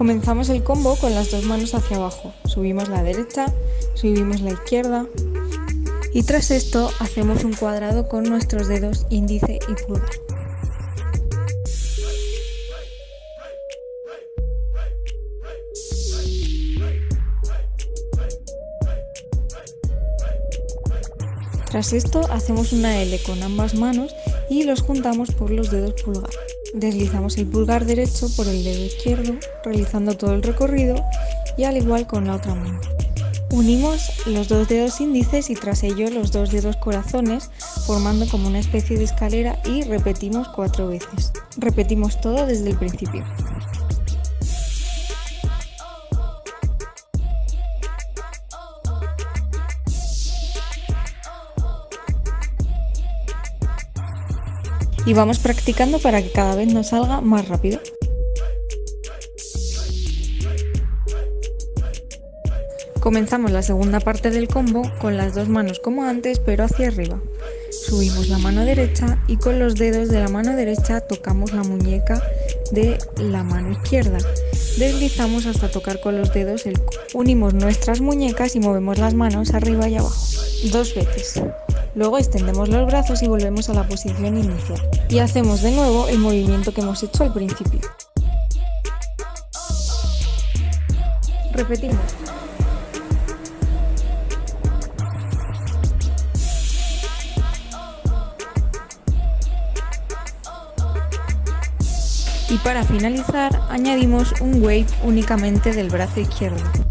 Comenzamos el combo con las dos manos hacia abajo. Subimos la derecha, subimos la izquierda y tras esto hacemos un cuadrado con nuestros dedos índice y pulgar. Tras esto hacemos una L con ambas manos y los juntamos por los dedos pulgar. Deslizamos el pulgar derecho por el dedo izquierdo, realizando todo el recorrido y al igual con la otra mano. Unimos los dos dedos índices y tras ello los dos dedos corazones, formando como una especie de escalera y repetimos cuatro veces. Repetimos todo desde el principio. Y vamos practicando para que cada vez nos salga más rápido. Comenzamos la segunda parte del combo con las dos manos como antes pero hacia arriba. Subimos la mano derecha y con los dedos de la mano derecha tocamos la muñeca de la mano izquierda. Deslizamos hasta tocar con los dedos el Unimos nuestras muñecas y movemos las manos arriba y abajo. Dos veces. Luego extendemos los brazos y volvemos a la posición inicial. Y hacemos de nuevo el movimiento que hemos hecho al principio. Repetimos. Y para finalizar añadimos un wave únicamente del brazo izquierdo.